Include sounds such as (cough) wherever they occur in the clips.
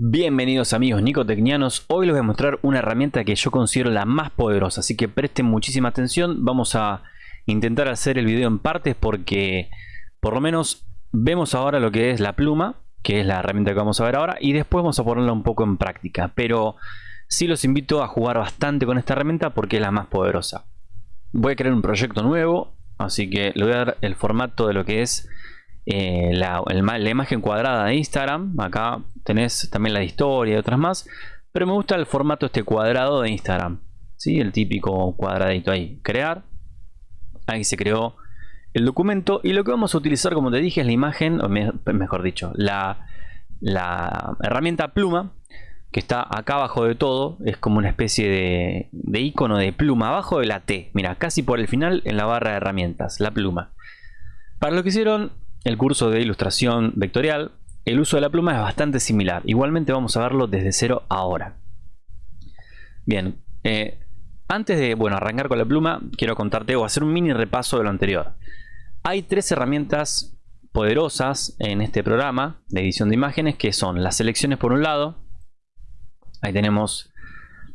Bienvenidos amigos nicotecnianos, hoy les voy a mostrar una herramienta que yo considero la más poderosa, así que presten muchísima atención, vamos a intentar hacer el video en partes porque por lo menos vemos ahora lo que es la pluma, que es la herramienta que vamos a ver ahora, y después vamos a ponerla un poco en práctica, pero sí los invito a jugar bastante con esta herramienta porque es la más poderosa. Voy a crear un proyecto nuevo, así que le voy a dar el formato de lo que es eh, la, la, imagen cuadrada de Instagram. Acá tenés también la historia y otras más. Pero me gusta el formato este cuadrado de Instagram. ¿sí? El típico cuadradito ahí. Crear. Ahí se creó el documento. Y lo que vamos a utilizar, como te dije, es la imagen, mejor dicho, la, la herramienta pluma que está acá abajo de todo, es como una especie de, de, icono de pluma, abajo de la T, mira, casi por el final en la barra de herramientas, la pluma. Para lo que hicieron, el curso de ilustración vectorial, el uso de la pluma es bastante similar. Igualmente vamos a verlo desde cero ahora. Bien, eh, antes de bueno, arrancar con la pluma, quiero contarte o hacer un mini repaso de lo anterior. Hay tres herramientas poderosas en este programa de edición de imágenes que son las selecciones por un lado. Ahí tenemos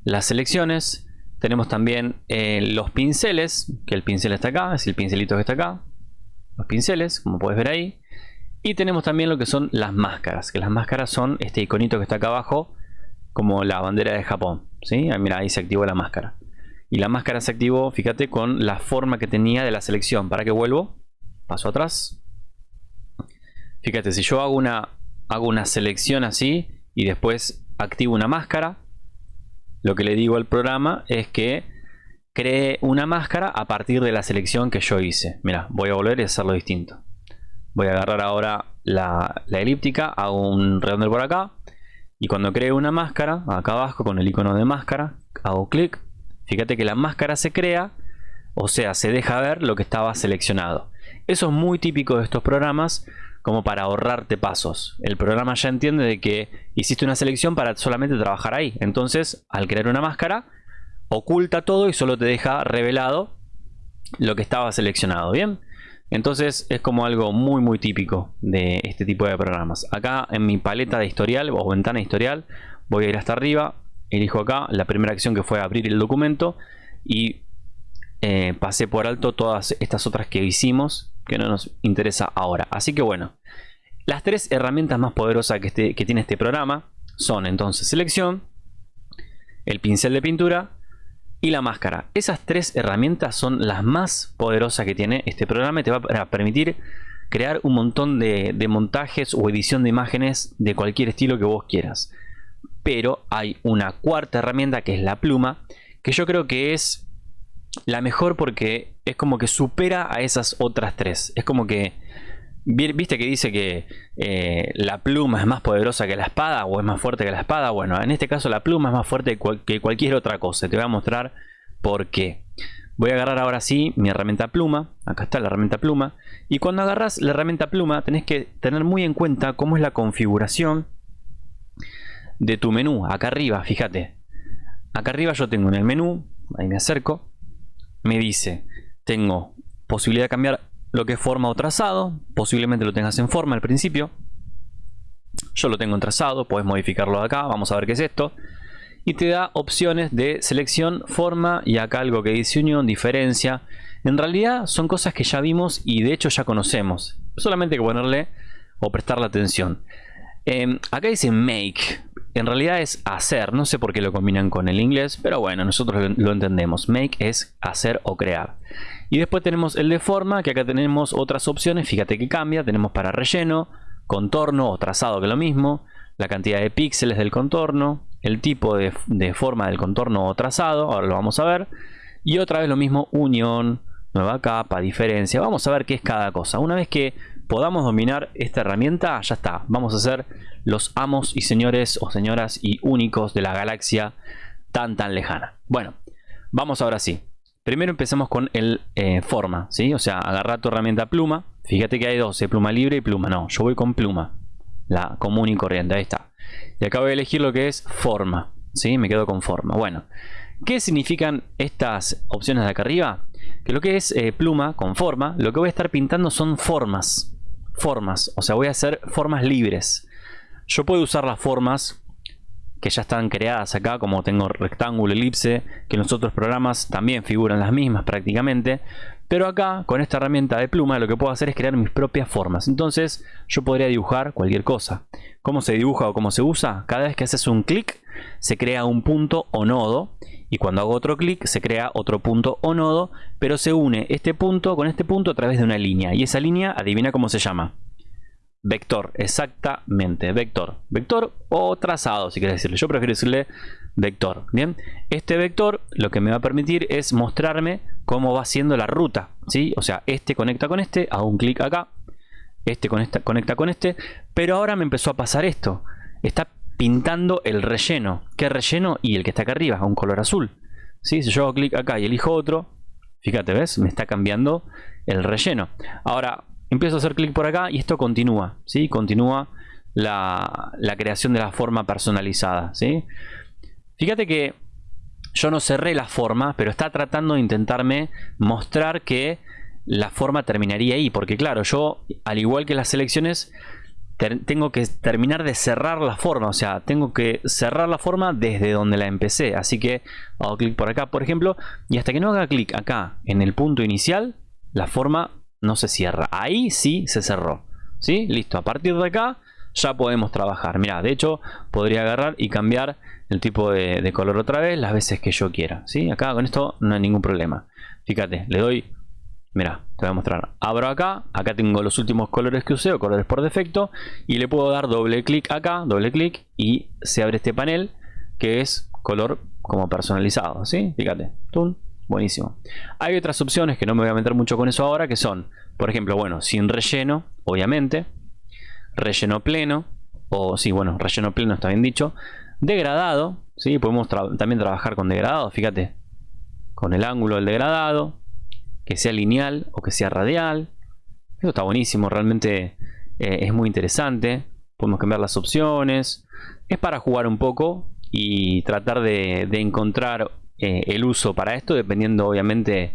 las selecciones. Tenemos también eh, los pinceles, que el pincel está acá, es el pincelito que está acá los pinceles, como puedes ver ahí. Y tenemos también lo que son las máscaras, que las máscaras son este iconito que está acá abajo, como la bandera de Japón. ¿sí? Mira, ahí se activó la máscara. Y la máscara se activó, fíjate, con la forma que tenía de la selección. ¿Para que vuelvo? Paso atrás. Fíjate, si yo hago una, hago una selección así y después activo una máscara, lo que le digo al programa es que cree una máscara a partir de la selección que yo hice. Mira, voy a volver y hacerlo distinto. Voy a agarrar ahora la, elíptica, hago un redondel por acá. Y cuando creo una máscara, acá abajo con el icono de máscara, hago clic. Fíjate que la máscara se crea, o sea, se deja ver lo que estaba seleccionado. Eso es muy típico de estos programas, como para ahorrarte pasos. El programa ya entiende de que hiciste una selección para solamente trabajar ahí. Entonces, al crear una máscara, oculta todo y solo te deja revelado lo que estaba seleccionado, ¿bien? Entonces es como algo muy muy típico de este tipo de programas. Acá en mi paleta de historial o ventana historial voy a ir hasta arriba, elijo acá la primera acción que fue abrir el documento y eh, pasé por alto todas estas otras que hicimos que no nos interesa ahora. Así que bueno, las tres herramientas más poderosas que, este, que tiene este programa son entonces selección, el pincel de pintura y la máscara. Esas tres herramientas son las más poderosas que tiene este programa te va a permitir crear un montón de, montajes o edición de imágenes de cualquier estilo que vos quieras. Pero hay una cuarta herramienta que es la pluma, que yo creo que es la mejor porque es como que supera a esas otras tres. Es como que ¿Viste que dice que eh, la pluma es más poderosa que la espada o es más fuerte que la espada? Bueno, en este caso la pluma es más fuerte que cualquier otra cosa. Te voy a mostrar por qué. Voy a agarrar ahora sí mi herramienta pluma. Acá está la herramienta pluma. Y cuando agarras la herramienta pluma tenés que tener muy en cuenta cómo es la configuración de tu menú. Acá arriba, fíjate. Acá arriba yo tengo en el menú, ahí me acerco, me dice, tengo posibilidad de cambiar lo que es forma o trazado. Posiblemente lo tengas en forma al principio. Yo lo tengo en trazado, puedes modificarlo acá. Vamos a ver qué es esto. Y te da opciones de selección, forma y acá algo que dice unión, diferencia. En realidad son cosas que ya vimos y de hecho ya conocemos. Solamente hay que ponerle o prestarle atención. Em, acá dice make. En realidad es hacer. No sé por qué lo combinan con el inglés. Pero bueno, nosotros lo entendemos. Make es hacer o crear. Y después tenemos el de forma, que acá tenemos otras opciones, fíjate que cambia, tenemos para relleno, contorno o trazado que es lo mismo, la cantidad de píxeles del contorno, el tipo de, forma del contorno o trazado, ahora lo vamos a ver, y otra vez lo mismo, unión, nueva capa, diferencia, vamos a ver qué es cada cosa. Una vez que podamos dominar esta herramienta, ya está, vamos a ser los amos y señores o señoras y únicos de la galaxia tan tan lejana. Bueno, vamos ahora sí. Primero empezamos con el eh, forma, ¿sí? O sea, agarra tu herramienta pluma. Fíjate que hay dos, ¿eh? pluma libre y pluma. No, yo voy con pluma. La común y corriente, ahí está. Y acá voy a elegir lo que es forma, ¿sí? Me quedo con forma. Bueno, ¿qué significan estas opciones de acá arriba? Que lo que es eh, pluma con forma, lo que voy a estar pintando son formas. Formas, o sea, voy a hacer formas libres. Yo puedo usar las formas que ya están creadas acá, como tengo rectángulo, elipse, que en los otros programas también figuran las mismas prácticamente. Pero acá, con esta herramienta de pluma, lo que puedo hacer es crear mis propias formas. Entonces, yo podría dibujar cualquier cosa. ¿Cómo se dibuja o cómo se usa? Cada vez que haces un clic, se crea un punto o nodo. Y cuando hago otro clic, se crea otro punto o nodo. Pero se une este punto con este punto a través de una línea. Y esa línea, adivina cómo se llama. Vector, exactamente, vector. Vector o trazado, si quieres decirle. Yo prefiero decirle vector. Bien, este vector lo que me va a permitir es mostrarme cómo va siendo la ruta. ¿sí? O sea, este conecta con este, hago un clic acá. Este conecta, con este. Pero ahora me empezó a pasar esto. Está pintando el relleno. ¿Qué relleno? Y el que está acá arriba, un color azul. ¿sí? Si yo hago clic acá y elijo otro, fíjate, ¿ves? Me está cambiando el relleno. Ahora, empiezo a hacer clic por acá y esto continúa, ¿sí? Continúa la, creación de la forma personalizada, ¿sí? Fíjate que yo no cerré la forma, pero está tratando de intentarme mostrar que la forma terminaría ahí, porque claro, yo, al igual que las selecciones, tengo que terminar de cerrar la forma, o sea, tengo que cerrar la forma desde donde la empecé, así que hago clic por acá, por ejemplo, y hasta que no haga clic acá en el punto inicial, la forma no se cierra. Ahí sí se cerró. ¿Sí? Listo. A partir de acá ya podemos trabajar. Mira, de hecho podría agarrar y cambiar el tipo de, color otra vez las veces que yo quiera. ¿Sí? Acá con esto no hay ningún problema. Fíjate, le doy... Mira, te voy a mostrar. Abro acá, acá tengo los últimos colores que usé o colores por defecto y le puedo dar doble clic acá, doble clic y se abre este panel que es color como personalizado, ¿sí? Fíjate, ¡tum! Buenísimo. Hay otras opciones que no me voy a meter mucho con eso ahora, que son, por ejemplo, bueno, sin relleno, obviamente, relleno pleno, o sí, bueno, relleno pleno está bien dicho, degradado, ¿sí? podemos también trabajar con degradado, fíjate, con el ángulo del degradado, que sea lineal o que sea radial. Esto está buenísimo, realmente eh, es muy interesante. Podemos cambiar las opciones. Es para jugar un poco y tratar de, de encontrar eh, el uso para esto, dependiendo obviamente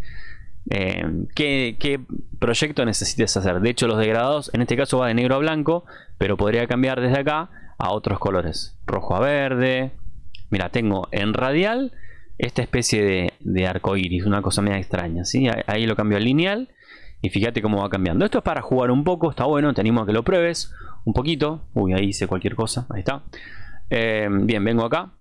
eh, qué, proyecto necesites hacer. De hecho, los degradados en este caso va de negro a blanco, pero podría cambiar desde acá a otros colores. Rojo a verde. Mira, tengo en radial esta especie de, arco iris, una cosa media extraña. ¿sí? Ahí lo cambio a lineal y fíjate cómo va cambiando. Esto es para jugar un poco, está bueno, te animo a que lo pruebes un poquito. Uy, ahí hice cualquier cosa, ahí está. Eh, bien, vengo acá,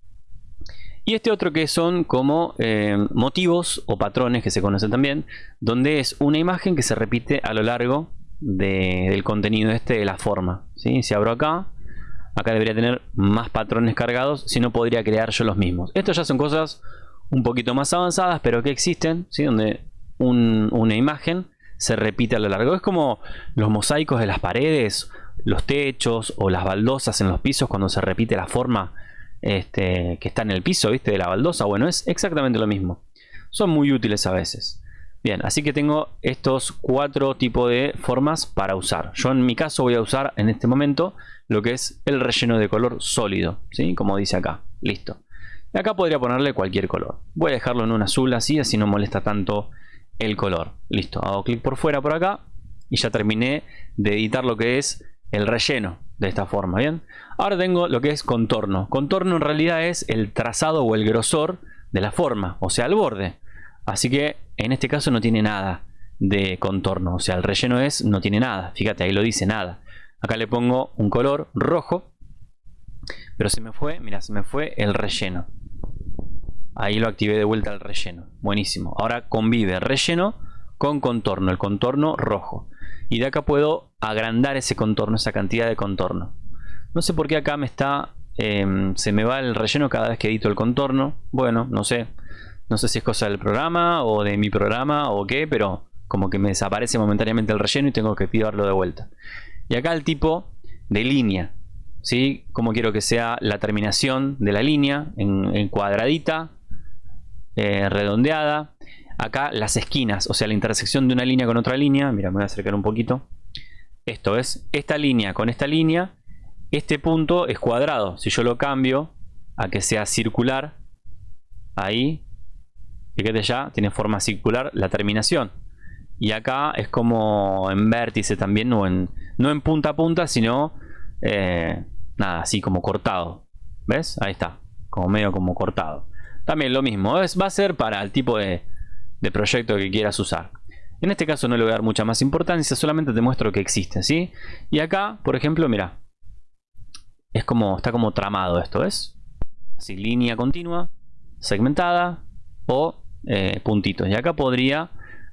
y este otro que son como eh, motivos o patrones que se conocen también, donde es una imagen que se repite a lo largo del contenido este de la forma. ¿sí? Si abro acá, acá debería tener más patrones cargados, si no podría crear yo los mismos. Estos ya son cosas un poquito más avanzadas, pero que existen, ¿sí? donde una imagen se repite a lo largo. Es como los mosaicos de las paredes, los techos o las baldosas en los pisos cuando se repite la forma este, que está en el piso, ¿viste? De la baldosa. Bueno, es exactamente lo mismo. Son muy útiles a veces. Bien, así que tengo estos cuatro tipos de formas para usar. Yo en mi caso voy a usar en este momento lo que es el relleno de color sólido, ¿sí? Como dice acá. Listo. Y acá podría ponerle cualquier color. Voy a dejarlo en un azul así, así no molesta tanto el color. Listo, hago clic por fuera por acá y ya terminé de editar lo que es el relleno de esta forma, ¿bien? Ahora tengo lo que es contorno. Contorno en realidad es el trazado o el grosor de la forma, o sea, el borde. Así que en este caso no tiene nada de contorno, o sea, el relleno es, no tiene nada. Fíjate, ahí lo dice, nada. Acá le pongo un color rojo, pero se me fue, mira, se me fue el relleno. Ahí lo activé de vuelta al relleno. Buenísimo. Ahora convive relleno con contorno, el contorno rojo. Y de acá puedo agrandar ese contorno, esa cantidad de contorno. No sé por qué acá me está... Em, se me va el relleno cada vez que edito el contorno. Bueno, no sé. No sé si es cosa del programa o de mi programa o qué, pero como que me desaparece momentáneamente el relleno y tengo que pidarlo de vuelta. Y acá el tipo de línea. ¿sí? Como quiero que sea la terminación de la línea en, cuadradita, eh, redondeada acá las esquinas, o sea, la intersección de una línea con otra línea. Mira, me voy a acercar un poquito. Esto es esta línea con esta línea. Este punto es cuadrado. Si yo lo cambio a que sea circular, ahí, fíjate ya, tiene forma circular la terminación. Y acá es como en vértice también, no en, punta a punta, sino eh, nada, así como cortado. ¿Ves? Ahí está. como medio como cortado. También lo mismo, es, va a ser para el tipo de, de proyecto que quieras usar. En este caso no le voy a dar mucha más importancia, solamente te muestro que existe, ¿sí? Y acá, por ejemplo, mira, es como, está como tramado esto, ¿ves? Así, línea continua, segmentada o eh, puntitos. Y acá podría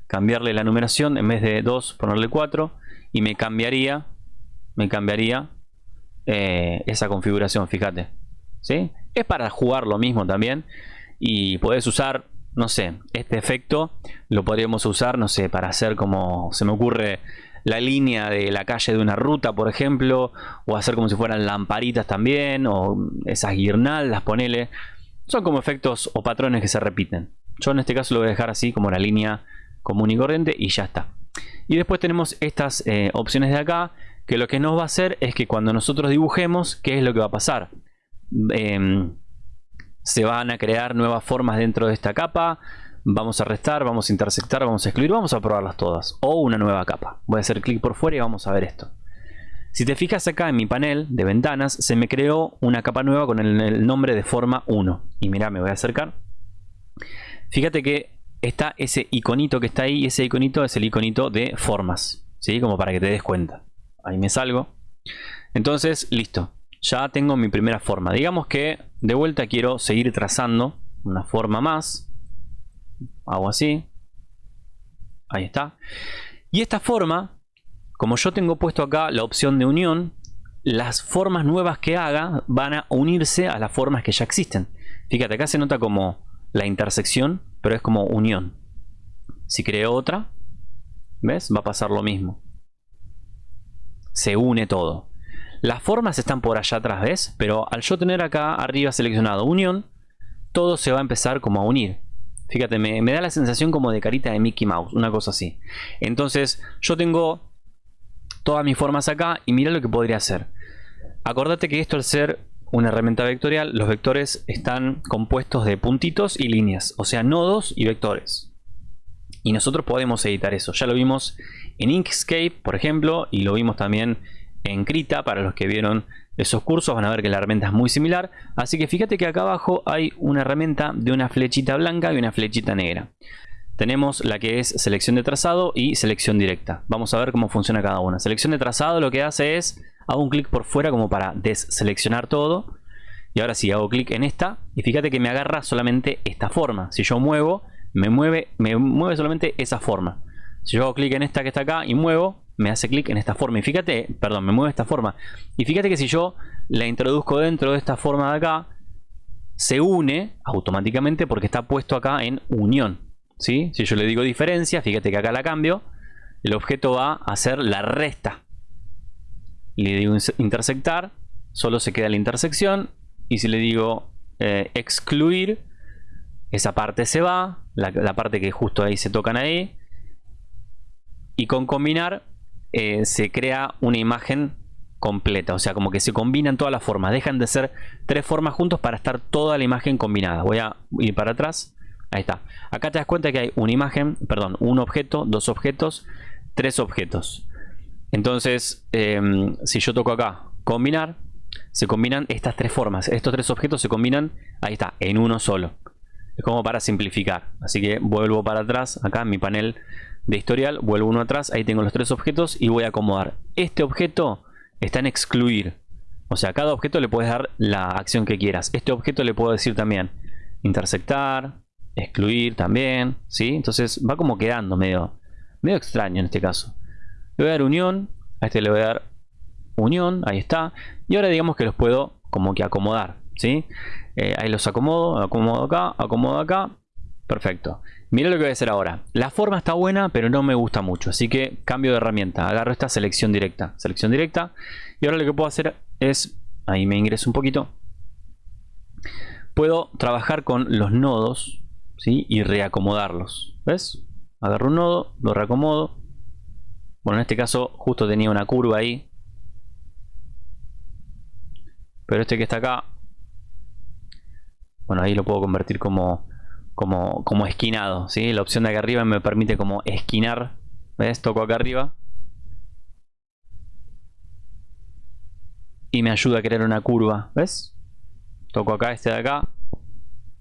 cambiarle la numeración, en vez de 2 ponerle 4 y me cambiaría, me cambiaría eh, esa configuración, fíjate. ¿Sí? Es para jugar lo mismo también y puedes usar no sé, este efecto lo podríamos usar, no sé, para hacer como se me ocurre la línea de la calle de una ruta, por ejemplo, o hacer como si fueran lamparitas también, o esas guirnaldas, ponele. Son como efectos o patrones que se repiten. Yo en este caso lo voy a dejar así como la línea común y corriente y ya está. Y después tenemos estas eh, opciones de acá, que lo que nos va a hacer es que cuando nosotros dibujemos, ¿qué es lo que va a pasar? Em, se van a crear nuevas formas dentro de esta capa. Vamos a restar, vamos a intersectar, vamos a excluir, vamos a probarlas todas. O una nueva capa. Voy a hacer clic por fuera y vamos a ver esto. Si te fijas acá en mi panel de ventanas, se me creó una capa nueva con el, nombre de forma 1. Y mira, me voy a acercar. Fíjate que está ese iconito que está ahí ese iconito es el iconito de formas. ¿Sí? Como para que te des cuenta. Ahí me salgo. Entonces, listo ya tengo mi primera forma. Digamos que de vuelta quiero seguir trazando una forma más. Hago así. Ahí está. Y esta forma, como yo tengo puesto acá la opción de unión, las formas nuevas que haga van a unirse a las formas que ya existen. Fíjate, acá se nota como la intersección, pero es como unión. Si creo otra, ¿ves? Va a pasar lo mismo. Se une todo. Las formas están por allá atrás, ¿ves? Pero al yo tener acá arriba seleccionado unión, todo se va a empezar como a unir. Fíjate, me, da la sensación como de carita de Mickey Mouse, una cosa así. Entonces, yo tengo todas mis formas acá y mira lo que podría hacer. Acordate que esto al ser una herramienta vectorial, los vectores están compuestos de puntitos y líneas, o sea, nodos y vectores. Y nosotros podemos editar eso. Ya lo vimos en Inkscape, por ejemplo, y lo vimos también en Krita, para los que vieron esos cursos van a ver que la herramienta es muy similar. Así que fíjate que acá abajo hay una herramienta de una flechita blanca y una flechita negra. Tenemos la que es selección de trazado y selección directa. Vamos a ver cómo funciona cada una. Selección de trazado lo que hace es, hago un clic por fuera como para deseleccionar todo. Y ahora sí, hago clic en esta y fíjate que me agarra solamente esta forma. Si yo muevo, me mueve, me mueve solamente esa forma. Si yo hago clic en esta que está acá y muevo, me hace clic en esta forma. Y fíjate, perdón, me mueve esta forma. Y fíjate que si yo la introduzco dentro de esta forma de acá, se une automáticamente porque está puesto acá en unión. ¿sí? Si yo le digo diferencia, fíjate que acá la cambio, el objeto va a hacer la resta. Le digo intersectar, solo se queda la intersección. Y si le digo eh, excluir, esa parte se va, la, la parte que justo ahí se tocan ahí. Y con combinar eh, se crea una imagen completa. O sea, como que se combinan todas las formas. Dejan de ser tres formas juntos para estar toda la imagen combinada. Voy a ir para atrás. Ahí está. Acá te das cuenta que hay una imagen, perdón, un objeto, dos objetos, tres objetos. Entonces, em, si yo toco acá, combinar, se combinan estas tres formas. Estos tres objetos se combinan, ahí está, en uno solo. Es como para simplificar. Así que vuelvo para atrás, acá en mi panel de historial, vuelvo uno atrás, ahí tengo los tres objetos y voy a acomodar. Este objeto está en excluir. O sea, a cada objeto le puedes dar la acción que quieras. Este objeto le puedo decir también intersectar, excluir también, ¿sí? Entonces va como quedando medio, medio extraño en este caso. Le voy a dar unión, a este le voy a dar unión, ahí está. Y ahora digamos que los puedo como que acomodar, ¿sí? Eh, ahí los acomodo, acomodo acá, acomodo acá. Perfecto. Mira lo que voy a hacer ahora. La forma está buena, pero no me gusta mucho. Así que cambio de herramienta. Agarro esta selección directa. Selección directa. Y ahora lo que puedo hacer es... Ahí me ingreso un poquito. Puedo trabajar con los nodos. ¿sí? Y reacomodarlos. ¿Ves? Agarro un nodo, lo reacomodo. Bueno, en este caso justo tenía una curva ahí. Pero este que está acá... Bueno, ahí lo puedo convertir como como, como esquinado, ¿sí? La opción de acá arriba me permite como esquinar, ¿ves? Toco acá arriba. Y me ayuda a crear una curva, ¿ves? toco acá este de acá.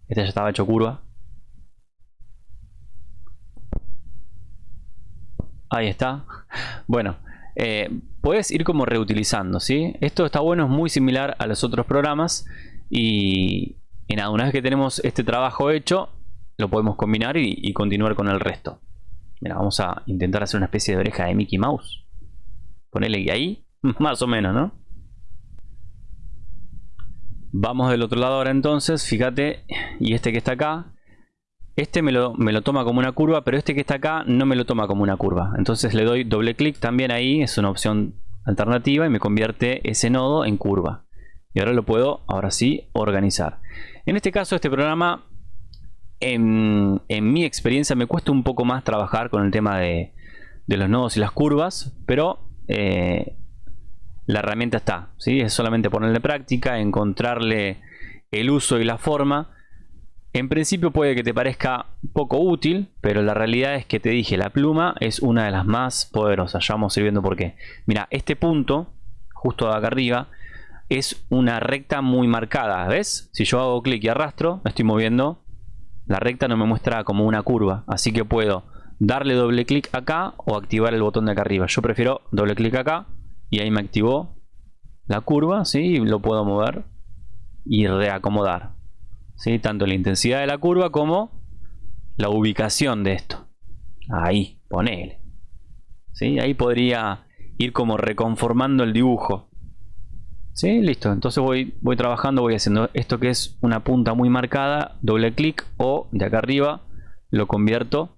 Este ya estaba hecho curva. Ahí está. (laughs) Bueno, eh, puedes ir como reutilizando, ¿sí? Esto está bueno, es muy similar a los otros programas. Y, nada, una vez que tenemos este trabajo hecho, lo podemos combinar y, continuar con el resto. Mira, vamos a intentar hacer una especie de oreja de Mickey Mouse. Ponele ahí, (laughs) más o menos, ¿no? Vamos del otro lado ahora entonces, fíjate, y este que está acá, este me lo, me lo, toma como una curva, pero este que está acá no me lo toma como una curva. Entonces le doy doble clic también ahí, es una opción alternativa y me convierte ese nodo en curva. Y ahora lo puedo, ahora sí, organizar. En este caso, este programa, en, mi experiencia, me cuesta un poco más trabajar con el tema de, los nodos y las curvas, pero eh, la herramienta está, ¿sí? es solamente ponerle práctica, encontrarle el uso y la forma. En principio puede que te parezca poco útil, pero la realidad es que te dije, la pluma es una de las más poderosas. Ya vamos a ir viendo por qué. Mira, este punto, justo acá arriba, es una recta muy marcada. ¿Ves? Si yo hago clic y arrastro, me estoy moviendo. La recta no me muestra como una curva. Así que puedo darle doble clic acá o activar el botón de acá arriba. Yo prefiero doble clic acá y ahí me activó la curva, ¿sí? Y lo puedo mover y reacomodar, ¿sí? Tanto la intensidad de la curva como la ubicación de esto. Ahí, ponele. ¿Sí? Ahí podría ir como reconformando el dibujo. ¿Sí? Listo. Entonces voy, voy trabajando, voy haciendo esto que es una punta muy marcada, doble clic o de acá arriba lo convierto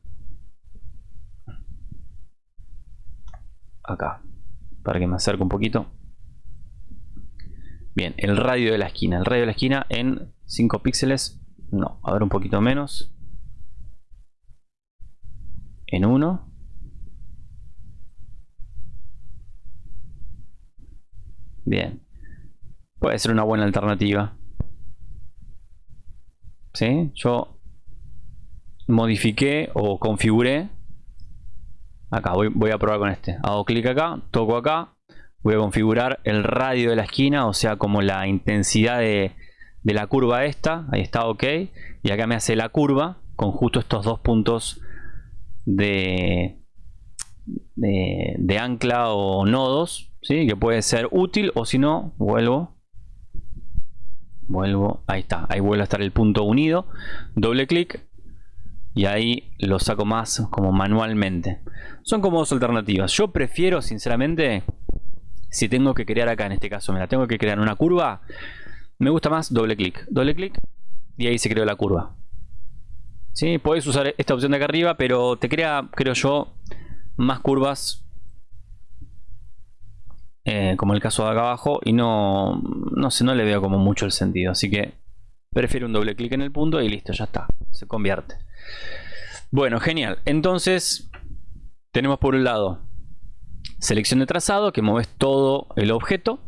acá para que me acerque un poquito. Bien, el radio de la esquina. El radio de la esquina en 5 píxeles. No, a ver un poquito menos. En 1. Bien. Puede ser una buena alternativa. ¿Sí? Yo modifiqué o configuré Acá voy, a probar con este. Hago clic acá, toco acá. Voy a configurar el radio de la esquina, o sea, como la intensidad de, la curva esta. Ahí está, ok. Y acá me hace la curva con justo estos dos puntos de, de, ancla o nodos. ¿sí? Que puede ser útil o si no, vuelvo. Vuelvo, ahí está. Ahí vuelve a estar el punto unido. Doble clic y ahí lo saco más como manualmente. Son como dos alternativas. Yo prefiero, sinceramente, si tengo que crear acá, en este caso, me la tengo que crear una curva, me gusta más doble clic. Doble clic y ahí se creó la curva. ¿Sí? Puedes usar esta opción de acá arriba, pero te crea, creo yo, más curvas eh, como el caso de acá abajo y no, no sé, no le veo como mucho el sentido. Así que prefiero un doble clic en el punto y listo, ya está, se convierte. Bueno, genial. Entonces, tenemos por un lado selección de trazado, que mueves todo el objeto.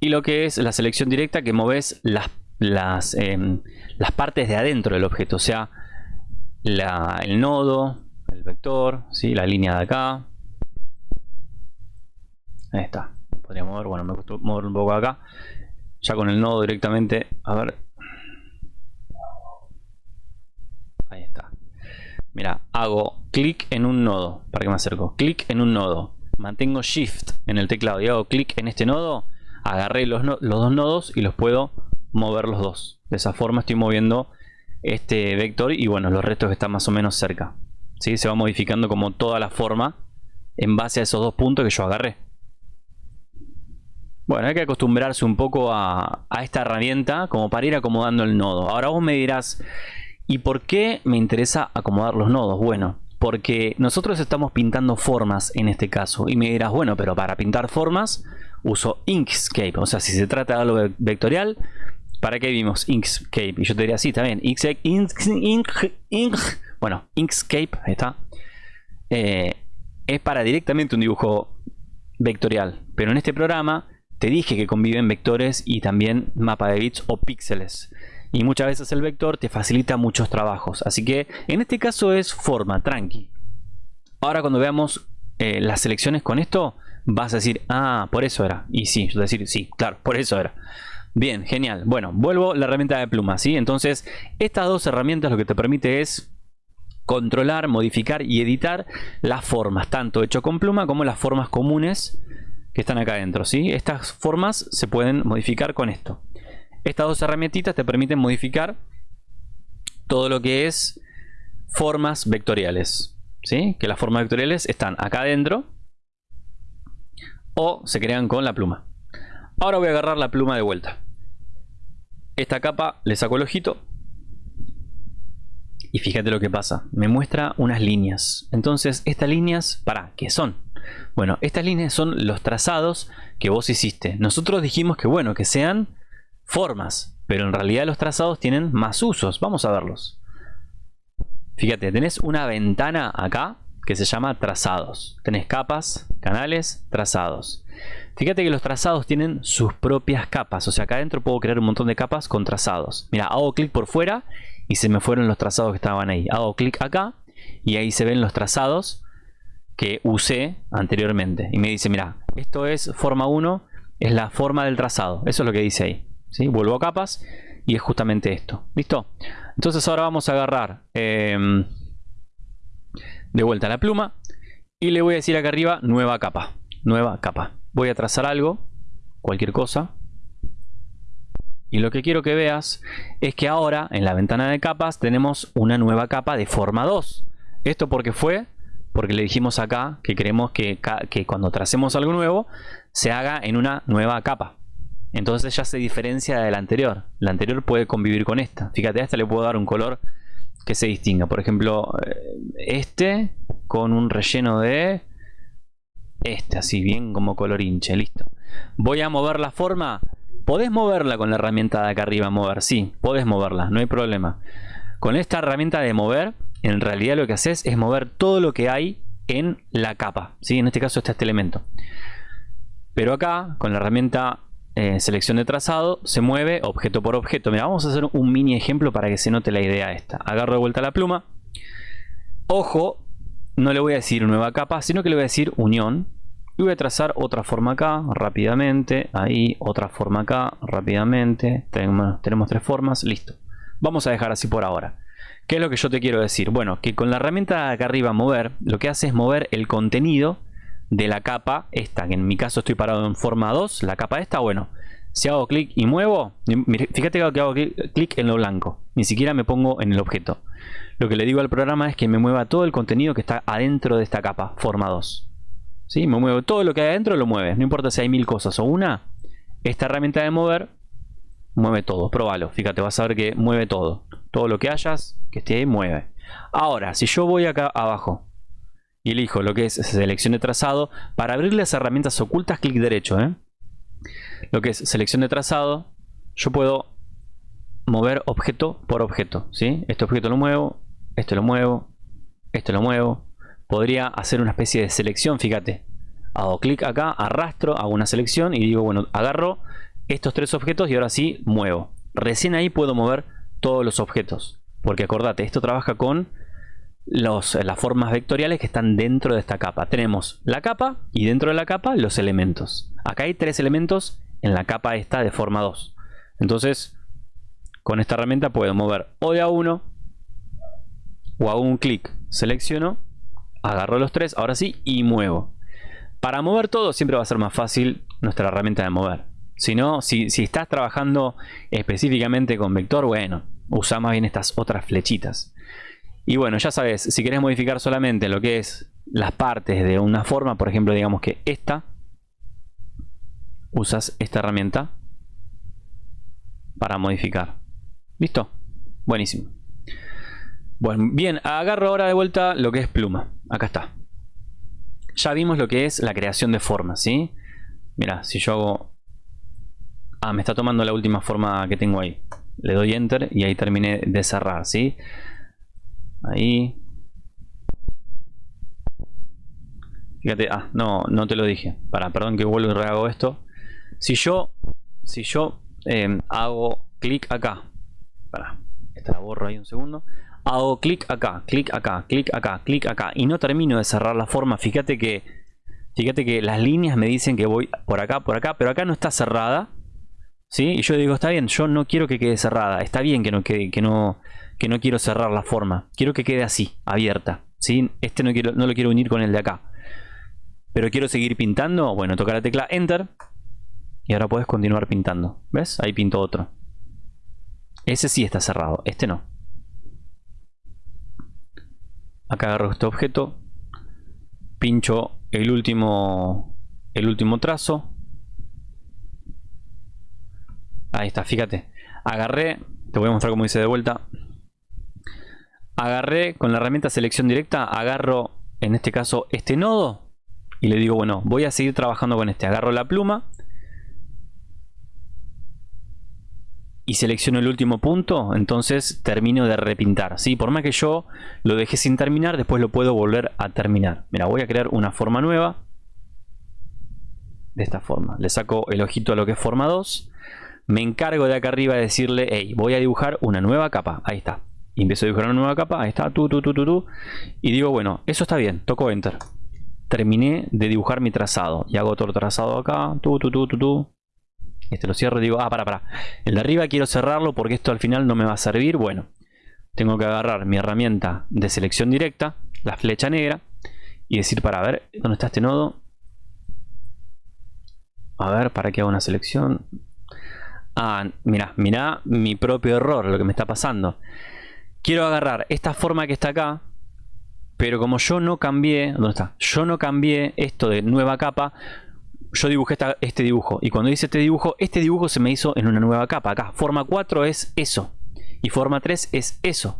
Y lo que es la selección directa, que mueves las, las, em, las partes de adentro del objeto. O sea, el nodo, el vector, ¿sí? la línea de acá. Ahí está. Podría mover, bueno, me costó mover un poco acá. Ya con el nodo directamente, a ver, Ahí está. Mira, hago clic en un nodo. ¿Para que me acerco? Clic en un nodo. Mantengo Shift en el teclado y hago clic en este nodo. Agarré los, los dos nodos y los puedo mover los dos. De esa forma estoy moviendo este vector y bueno, los restos están más o menos cerca. ¿Sí? Se va modificando como toda la forma en base a esos dos puntos que yo agarré. Bueno, hay que acostumbrarse un poco a, a esta herramienta como para ir acomodando el nodo. Ahora vos me dirás, ¿Y por qué me interesa acomodar los nodos? Bueno, porque nosotros estamos pintando formas en este caso. Y me dirás, bueno, pero para pintar formas uso Inkscape. O sea, si se trata de algo vectorial, ¿para qué vimos Inkscape? Y yo te diría, sí, también. Inkscape, bueno, Inkscape, ahí está. Eh, es para directamente un dibujo vectorial. Pero en este programa te dije que conviven vectores y también mapa de bits o píxeles y muchas veces el vector te facilita muchos trabajos. Así que en este caso es forma, tranqui. Ahora cuando veamos eh, las selecciones con esto, vas a decir, ah, por eso era. Y sí, yo a decir, sí, claro, por eso era. Bien, genial. Bueno, vuelvo la herramienta de pluma, ¿sí? Entonces, estas dos herramientas lo que te permite es controlar, modificar y editar las formas, tanto hecho con pluma como las formas comunes que están acá adentro, ¿sí? Estas formas se pueden modificar con esto. Estas dos herramientitas te permiten modificar todo lo que es formas vectoriales, ¿sí? Que las formas vectoriales están acá adentro o se crean con la pluma. Ahora voy a agarrar la pluma de vuelta. Esta capa le saco el ojito. Y fíjate lo que pasa. Me muestra unas líneas. Entonces, estas líneas, ¿para qué son? Bueno, estas líneas son los trazados que vos hiciste. Nosotros dijimos que bueno, que sean formas. Pero en realidad los trazados tienen más usos. Vamos a verlos. Fíjate, tenés una ventana acá que se llama trazados. Tenés capas, canales, trazados. Fíjate que los trazados tienen sus propias capas. O sea, acá adentro puedo crear un montón de capas con trazados. Mira, hago clic por fuera y se me fueron los trazados que estaban ahí. Hago clic acá y ahí se ven los trazados que usé anteriormente. Y me dice, mira, esto es forma 1, es la forma del trazado. Eso es lo que dice ahí. ¿sí? Vuelvo a capas y es justamente esto. ¿Listo? Entonces ahora vamos a agarrar em, de vuelta la pluma y le voy a decir acá arriba nueva capa. Nueva capa voy a trazar algo, cualquier cosa. Y lo que quiero que veas es que ahora en la ventana de capas tenemos una nueva capa de forma 2. ¿Esto porque fue? Porque le dijimos acá que queremos que, cuando tracemos algo nuevo se haga en una nueva capa. Entonces ya se diferencia de la anterior. La anterior puede convivir con esta. Fíjate, a esta le puedo dar un color que se distinga. Por ejemplo, eh, este con un relleno de este, así bien como color hinche, listo. Voy a mover la forma. Podés moverla con la herramienta de acá arriba, mover, sí, podés moverla, no hay problema. Con esta herramienta de mover, en realidad lo que haces es mover todo lo que hay en la capa, ¿sí? En este caso está este elemento. Pero acá, con la herramienta eh, selección de trazado, se mueve objeto por objeto. Mira, vamos a hacer un mini ejemplo para que se note la idea esta. Agarro de vuelta la pluma. Ojo, no le voy a decir nueva capa, sino que le voy a decir unión. Y voy a trazar otra forma acá, rápidamente. Ahí, otra forma acá, rápidamente. Tenemos, tenemos tres formas, listo. Vamos a dejar así por ahora. ¿Qué es lo que yo te quiero decir? Bueno, que con la herramienta acá arriba mover, lo que hace es mover el contenido de la capa esta, que en mi caso estoy parado en forma 2, la capa esta, bueno, si hago clic y muevo, fíjate que hago clic en lo blanco, ni siquiera me pongo en el objeto. Lo que le digo al programa es que me mueva todo el contenido que está adentro de esta capa, forma 2. ¿Sí? Me muevo todo lo que hay adentro, lo mueve. No importa si hay mil cosas o una. Esta herramienta de mover mueve todo. Probalo. Fíjate, vas a ver que mueve todo. Todo lo que hayas, que esté mueve. Ahora, si yo voy acá abajo y elijo lo que es selección de trazado, para abrir las herramientas ocultas, clic derecho. ¿eh? Lo que es selección de trazado, yo puedo mover objeto por objeto. ¿sí? Este objeto lo muevo, este lo muevo, este lo muevo. Podría hacer una especie de selección, fíjate. Hago clic acá, arrastro, hago una selección y digo, bueno, agarro estos tres objetos y ahora sí muevo. Recién ahí puedo mover todos los objetos. Porque acordate, esto trabaja con los, las formas vectoriales que están dentro de esta capa. Tenemos la capa y dentro de la capa los elementos. Acá hay tres elementos en la capa esta de forma 2. Entonces, con esta herramienta puedo mover o de a uno o hago un clic, selecciono, agarro los tres, ahora sí, y muevo. Para mover todo siempre va a ser más fácil nuestra herramienta de mover. Si no, si, estás trabajando específicamente con vector, bueno, usa más bien estas otras flechitas. Y bueno, ya sabes, si querés modificar solamente lo que es las partes de una forma, por ejemplo, digamos que esta, usas esta herramienta para modificar. ¿Listo? Buenísimo. Bueno, bien, agarro ahora de vuelta lo que es pluma. Acá está. Ya vimos lo que es la creación de formas, ¿sí? Mira, si yo hago... Ah, me está tomando la última forma que tengo ahí. Le doy Enter y ahí terminé de cerrar, ¿sí? Ahí. Fíjate, ah, no, no te lo dije. Para, perdón que vuelvo y rehago esto. Si yo, si yo eh, hago clic acá. Para, esta la borro ahí un segundo hago clic acá, clic acá, clic acá, clic acá y no termino de cerrar la forma, fíjate que fíjate que las líneas me dicen que voy por acá, por acá, pero acá no está cerrada, ¿sí? Y yo digo, está bien, yo no quiero que quede cerrada. Está bien que no, que no, que no quiero cerrar la forma. Quiero que quede así, abierta. ¿sí? Este no, quiero, no lo quiero unir con el de acá. Pero quiero seguir pintando. Bueno, toca la tecla Enter. Y ahora puedes continuar pintando. ¿Ves? Ahí pinto otro. Ese sí está cerrado. Este no. Acá agarro este objeto. Pincho el último, el último trazo. Ahí está, fíjate. Agarré, te voy a mostrar cómo hice de vuelta. Agarré con la herramienta selección directa, agarro en este caso este nodo y le digo, bueno, voy a seguir trabajando con este. Agarro la pluma y selecciono el último punto, entonces termino de repintar. ¿sí? Por más que yo lo dejé sin terminar, después lo puedo volver a terminar. Mira, voy a crear una forma nueva. De esta forma. Le saco el ojito a lo que es forma 2 me encargo de acá arriba de decirle, hey, voy a dibujar una nueva capa. Ahí está. Empiezo a dibujar una nueva capa. Ahí está. Tu, tu, tu, tu, tu. Y digo, bueno, eso está bien. Toco Enter. Terminé de dibujar mi trazado. Y hago otro trazado acá. Tu, tu, tu, tu, tu. Este lo cierro y digo, ah, para, para. El de arriba quiero cerrarlo porque esto al final no me va a servir. Bueno, tengo que agarrar mi herramienta de selección directa, la flecha negra, y decir, para ver, ¿dónde está este nodo? A ver, para que haga una selección. Ah, mira, mira mi propio error, lo que me está pasando. Quiero agarrar esta forma que está acá, pero como yo no cambié, ¿dónde está? Yo no cambié esto de nueva capa, yo dibujé este dibujo. Y cuando hice este dibujo, este dibujo se me hizo en una nueva capa. Acá, forma 4 es eso. Y forma 3 es eso.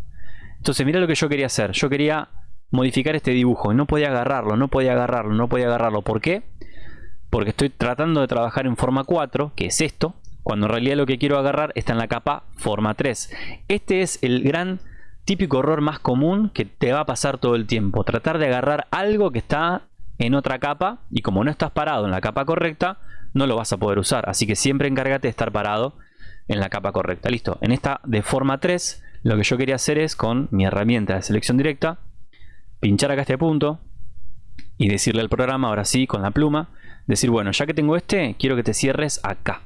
Entonces, mira lo que yo quería hacer. Yo quería modificar este dibujo. Y no podía agarrarlo, no podía agarrarlo, no podía agarrarlo. ¿Por qué? Porque estoy tratando de trabajar en forma 4, que es esto cuando en realidad lo que quiero agarrar está en la capa forma 3. Este es el gran típico error más común que te va a pasar todo el tiempo. Tratar de agarrar algo que está en otra capa y como no estás parado en la capa correcta, no lo vas a poder usar. Así que siempre encárgate de estar parado en la capa correcta. Listo. En esta de forma 3, lo que yo quería hacer es con mi herramienta de selección directa, pinchar acá este punto y decirle al programa, ahora sí, con la pluma, decir, bueno, ya que tengo este, quiero que te cierres acá.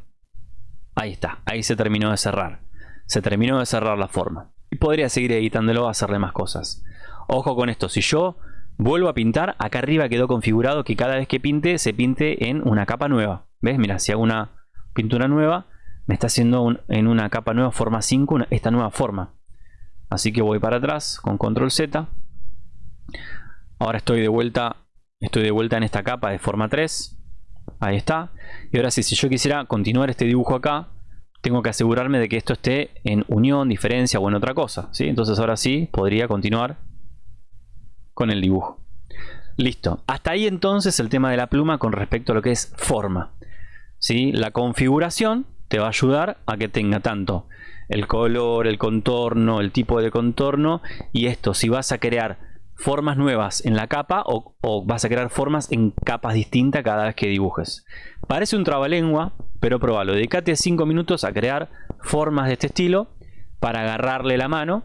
Ahí está, ahí se terminó de cerrar. Se terminó de cerrar la forma. Y podría seguir editándolo, hacerle más cosas. Ojo con esto, si yo vuelvo a pintar, acá arriba quedó configurado que cada vez que pinte, se pinte en una capa nueva. ¿Ves? Mira, si hago una pintura nueva, me está haciendo en una capa nueva, forma 5, esta nueva forma. Así que voy para atrás con control Z. Ahora estoy de vuelta, estoy de vuelta en esta capa de forma 3. Ahí está. Y ahora sí, si yo quisiera continuar este dibujo acá, tengo que asegurarme de que esto esté en unión, diferencia o en otra cosa. ¿sí? Entonces ahora sí podría continuar con el dibujo. Listo. Hasta ahí entonces el tema de la pluma con respecto a lo que es forma. ¿sí? La configuración te va a ayudar a que tenga tanto el color, el contorno, el tipo de contorno y esto. Si vas a crear formas nuevas en la capa o, vas a crear formas en capas distintas cada vez que dibujes. Parece un trabalengua, pero probalo. Dedicate 5 minutos a crear formas de este estilo para agarrarle la mano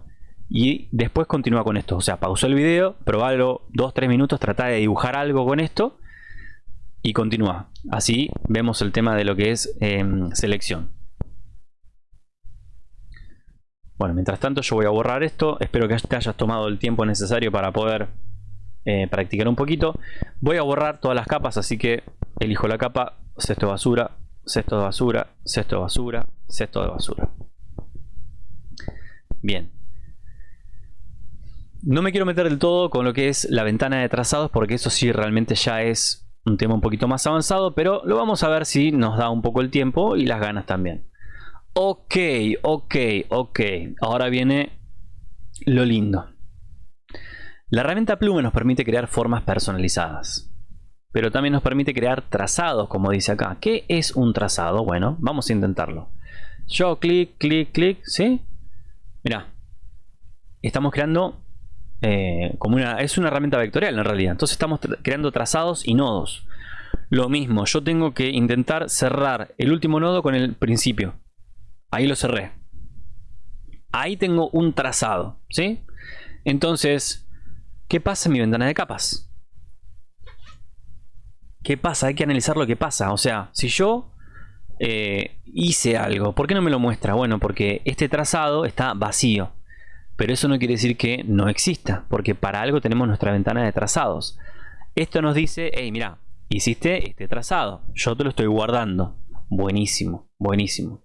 y después continúa con esto. O sea, pausa el video, probalo 2-3 minutos, trata de dibujar algo con esto y continúa. Así vemos el tema de lo que es em, selección. Bueno, mientras tanto yo voy a borrar esto. Espero que te hayas tomado el tiempo necesario para poder eh, practicar un poquito. Voy a borrar todas las capas, así que elijo la capa, cesto de basura, cesto de basura, cesto de basura, cesto de basura. Bien. No me quiero meter del todo con lo que es la ventana de trazados porque eso sí realmente ya es un tema un poquito más avanzado, pero lo vamos a ver si nos da un poco el tiempo y las ganas también. Ok, ok, ok. Ahora viene lo lindo. La herramienta Plume nos permite crear formas personalizadas. Pero también nos permite crear trazados, como dice acá. ¿Qué es un trazado? Bueno, vamos a intentarlo. Yo clic, clic, clic, ¿sí? Mira, estamos creando eh, como una... Es una herramienta vectorial en realidad. Entonces estamos creando trazados y nodos. Lo mismo, yo tengo que intentar cerrar el último nodo con el principio. Ahí lo cerré. Ahí tengo un trazado, ¿sí? Entonces, ¿qué pasa en mi ventana de capas? ¿Qué pasa? Hay que analizar lo que pasa. O sea, si yo eh, hice algo. ¿Por qué no me lo muestra? Bueno, porque este trazado está vacío. Pero eso no quiere decir que no exista, porque para algo tenemos nuestra ventana de trazados. Esto nos dice, hey, mira, hiciste este trazado, yo te lo estoy guardando. Buenísimo, buenísimo.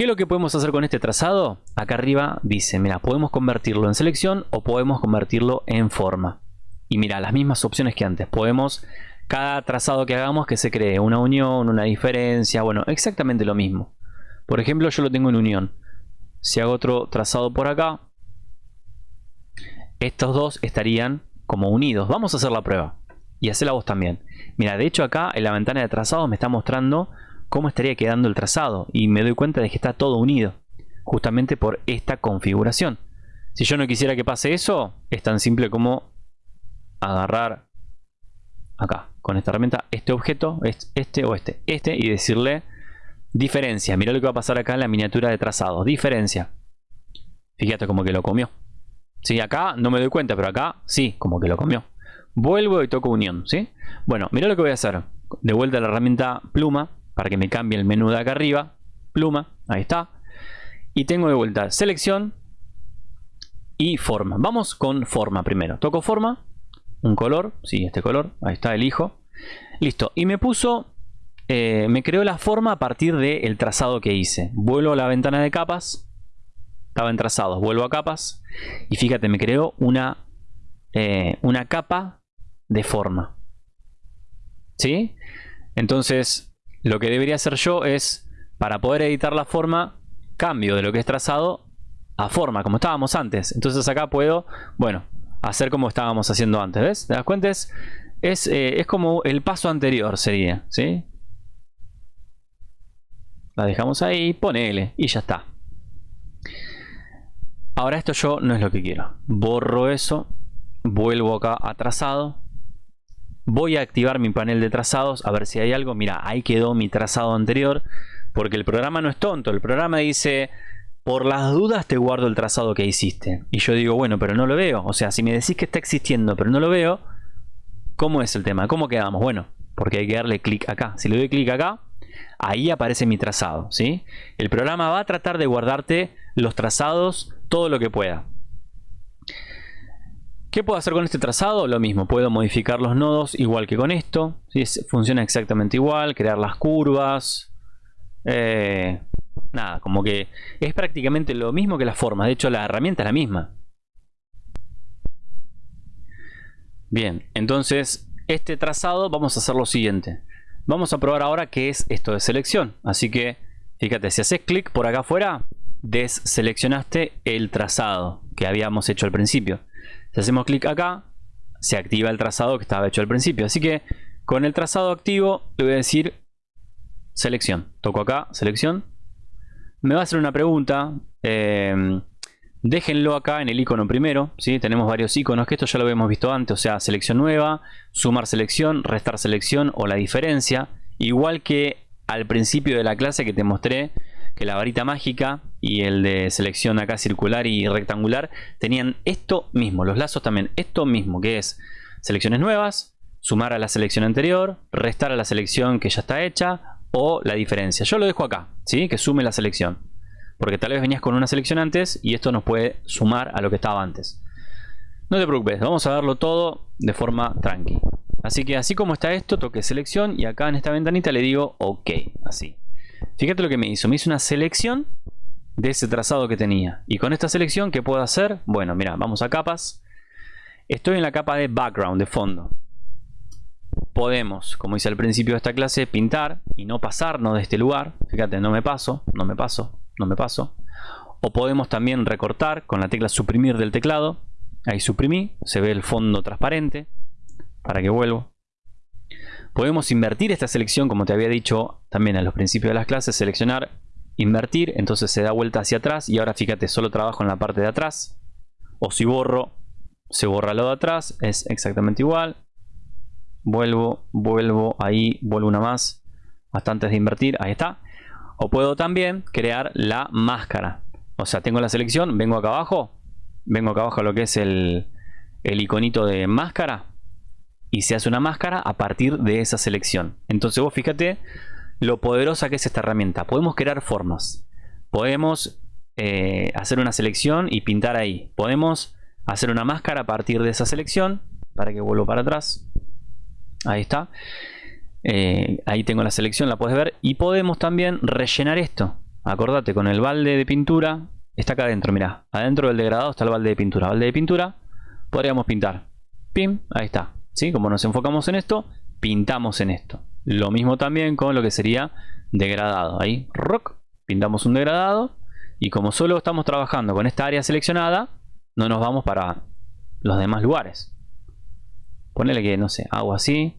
¿Qué es lo que podemos hacer con este trazado? Acá arriba dice, mira, podemos convertirlo en selección o podemos convertirlo en forma. Y mira, las mismas opciones que antes. Podemos, cada trazado que hagamos, que se cree una unión, una diferencia, bueno, exactamente lo mismo. Por ejemplo, yo lo tengo en unión. Si hago otro trazado por acá, estos dos estarían como unidos. Vamos a hacer la prueba. Y hacerla vos también. Mira, de hecho acá en la ventana de trazados me está mostrando cómo estaría quedando el trazado. Y me doy cuenta de que está todo unido. Justamente por esta configuración. Si yo no quisiera que pase eso, es tan simple como agarrar acá, con esta herramienta, este objeto, este o este, este, y decirle diferencia. Mira lo que va a pasar acá en la miniatura de trazados. Diferencia. Fíjate como que lo comió. Sí, acá no me doy cuenta, pero acá sí, como que lo comió. Vuelvo y toco unión, ¿sí? Bueno, mira lo que voy a hacer. De vuelta a la herramienta pluma, para que me cambie el menú de acá arriba. Pluma, ahí está. Y tengo de vuelta selección y forma. Vamos con forma primero. Toco forma, un color, sí, este color, ahí está, elijo. Listo, y me puso, eh, me creó la forma a partir del trazado que hice. Vuelvo a la ventana de capas, estaba en trazados, vuelvo a capas y fíjate, me creó una, eh, una capa de forma. ¿Sí? Entonces, lo que debería hacer yo es, para poder editar la forma, cambio de lo que es trazado a forma, como estábamos antes. Entonces acá puedo, bueno, hacer como estábamos haciendo antes, ¿ves? ¿Te das cuenta? Es, es, eh, es como el paso anterior sería, ¿sí? La dejamos ahí, ponele y ya está. Ahora esto yo no es lo que quiero. Borro eso. Vuelvo acá a trazado. Voy a activar mi panel de trazados a ver si hay algo. Mira, ahí quedó mi trazado anterior. Porque el programa no es tonto. El programa dice, por las dudas te guardo el trazado que hiciste. Y yo digo, bueno, pero no lo veo. O sea, si me decís que está existiendo, pero no lo veo, ¿cómo es el tema? ¿Cómo quedamos? Bueno, porque hay que darle clic acá. Si le doy clic acá, ahí aparece mi trazado. ¿sí? El programa va a tratar de guardarte los trazados todo lo que pueda. ¿Qué puedo hacer con este trazado? Lo mismo, puedo modificar los nodos igual que con esto. Funciona exactamente igual, crear las curvas. Eh, nada, como que es prácticamente lo mismo que la forma. De hecho, la herramienta es la misma. Bien, entonces este trazado vamos a hacer lo siguiente. Vamos a probar ahora qué es esto de selección. Así que, fíjate, si haces clic por acá afuera, deseleccionaste el trazado que habíamos hecho al principio. Si hacemos clic acá, se activa el trazado que estaba hecho al principio. Así que con el trazado activo le voy a decir selección. Toco acá, selección. Me va a hacer una pregunta. Eh, déjenlo acá en el icono primero. ¿sí? Tenemos varios iconos que esto ya lo habíamos visto antes. O sea, selección nueva, sumar selección, restar selección o la diferencia. Igual que al principio de la clase que te mostré que la varita mágica y el de selección acá circular y rectangular tenían esto mismo, los lazos también, esto mismo que es selecciones nuevas, sumar a la selección anterior, restar a la selección que ya está hecha o la diferencia. Yo lo dejo acá, ¿sí? que sume la selección. Porque tal vez venías con una selección antes y esto nos puede sumar a lo que estaba antes. No te preocupes, vamos a verlo todo de forma tranqui. Así que así como está esto, toque selección y acá en esta ventanita le digo OK, así. Fíjate lo que me hizo. Me hizo una selección de ese trazado que tenía. Y con esta selección, ¿qué puedo hacer? Bueno, mira, vamos a capas. Estoy en la capa de background, de fondo. Podemos, como hice al principio de esta clase, pintar y no pasarnos de este lugar. Fíjate, no me paso, no me paso, no me paso. O podemos también recortar con la tecla suprimir del teclado. Ahí suprimí, se ve el fondo transparente. Para que vuelvo. Podemos invertir esta selección, como te había dicho también a los principios de las clases, seleccionar, invertir, entonces se da vuelta hacia atrás y ahora fíjate, solo trabajo en la parte de atrás. O si borro, se borra lo de atrás, es exactamente igual. Vuelvo, vuelvo, ahí, vuelvo una más, hasta antes de invertir, ahí está. O puedo también crear la máscara. O sea, tengo la selección, vengo acá abajo, vengo acá abajo a lo que es el, el iconito de máscara y se hace una máscara a partir de esa selección. Entonces vos fíjate lo poderosa que es esta herramienta. Podemos crear formas. Podemos eh, hacer una selección y pintar ahí. Podemos hacer una máscara a partir de esa selección. Para que vuelvo para atrás. Ahí está. Eh, ahí tengo la selección, la puedes ver. Y podemos también rellenar esto. Acordate, con el balde de pintura. Está acá adentro, mira. Adentro del degradado está el balde de pintura. Balde de pintura. Podríamos pintar. Pim, ahí está. ¿Sí? Como nos enfocamos en esto, pintamos en esto. Lo mismo también con lo que sería degradado. Ahí, rock, pintamos un degradado. Y como solo estamos trabajando con esta área seleccionada, no nos vamos para los demás lugares. Ponele que, no sé, hago así.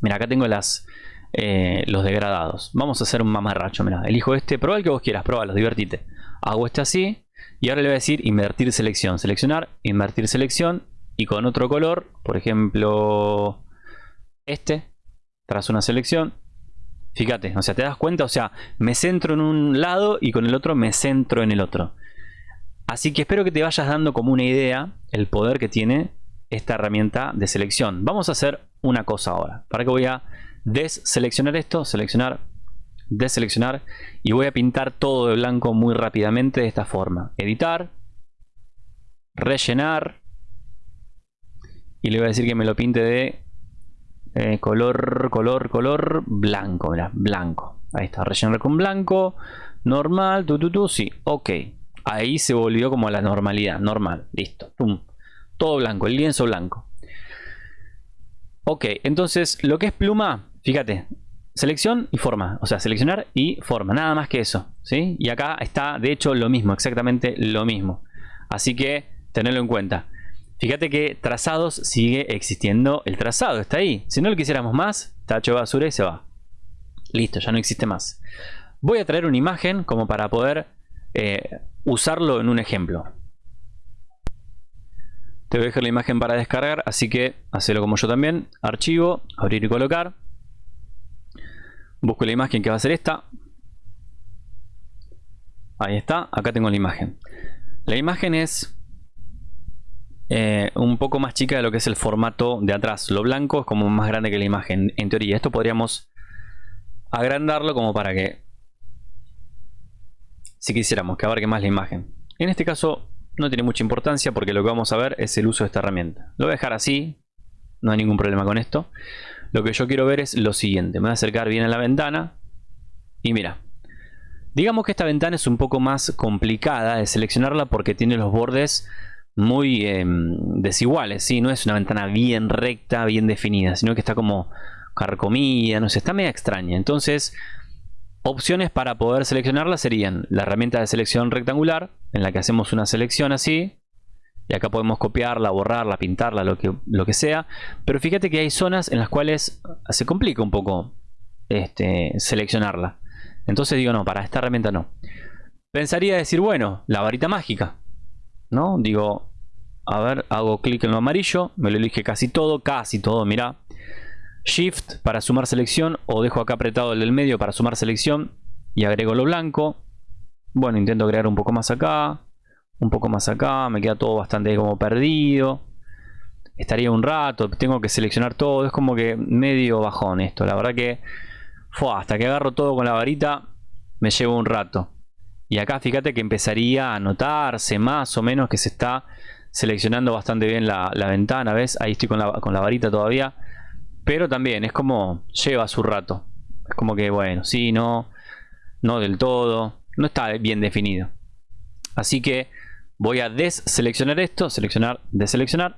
Mira, acá tengo las, eh, los degradados. Vamos a hacer un mamarracho, mira. Elijo este, prueba el que vos quieras, pruébalo, divertite. Hago este así. Y ahora le voy a decir invertir selección. Seleccionar, invertir selección. Y con otro color, por ejemplo, este. Tras una selección. Fíjate, o sea, te das cuenta, o sea, me centro en un lado y con el otro me centro en el otro. Así que espero que te vayas dando como una idea el poder que tiene esta herramienta de selección. Vamos a hacer una cosa ahora. Para que voy a deseleccionar esto, seleccionar, deseleccionar y voy a pintar todo de blanco muy rápidamente de esta forma. Editar, rellenar y le voy a decir que me lo pinte de eh, color, color, color blanco, mira, blanco. Ahí está, rellenar con blanco, normal, tu, tu, tu, sí, ok. Ahí se volvió como a la normalidad, normal, listo, pum. Todo blanco, el lienzo blanco. Ok, entonces lo que es pluma, fíjate, selección y forma, o sea, seleccionar y forma, nada más que eso, ¿sí? Y acá está, de hecho, lo mismo, exactamente lo mismo. Así que, tenerlo en cuenta. Fíjate que trazados sigue existiendo el trazado, está ahí. Si no lo quisiéramos más, tacho basura y se va. Listo, ya no existe más. Voy a traer una imagen como para poder eh, usarlo en un ejemplo. Te voy a dejar la imagen para descargar, así que hacelo como yo también. Archivo, abrir y colocar. Busco la imagen que va a ser esta. Ahí está, acá tengo la imagen. La imagen es eh, un poco más chica de lo que es el formato de atrás. Lo blanco es como más grande que la imagen, en teoría. Esto podríamos agrandarlo como para que, si quisiéramos, que abarque más la imagen. En este caso no tiene mucha importancia porque lo que vamos a ver es el uso de esta herramienta. Lo voy a dejar así, no hay ningún problema con esto. Lo que yo quiero ver es lo siguiente. Me voy a acercar bien a la ventana y mira. Digamos que esta ventana es un poco más complicada de seleccionarla porque tiene los bordes muy em, desiguales. ¿sí? No es una ventana bien recta, bien definida, sino que está como carcomida, no sé, está media extraña. Entonces Opciones para poder seleccionarla serían la herramienta de selección rectangular, en la que hacemos una selección así, y acá podemos copiarla, borrarla, pintarla, lo que, lo que sea. Pero fíjate que hay zonas en las cuales se complica un poco este, seleccionarla. Entonces digo, no, para esta herramienta no. Pensaría decir, bueno, la varita mágica. ¿No? Digo, a ver, hago clic en lo amarillo, me lo elige casi todo, casi todo, mira. Shift para sumar selección o dejo acá apretado el del medio para sumar selección y agrego lo blanco. Bueno, intento agregar un poco más acá, un poco más acá, me queda todo bastante como perdido. Estaría un rato, tengo que seleccionar todo, es como que medio bajón esto. La verdad que hasta que agarro todo con la varita me llevo un rato. Y acá fíjate que empezaría a notarse más o menos que se está seleccionando bastante bien la, ventana, ¿ves? Ahí estoy con la, varita todavía pero también es como lleva su rato. Es como que, bueno, sí, no, no del todo. No está bien definido. Así que voy a deseleccionar esto, seleccionar, deseleccionar.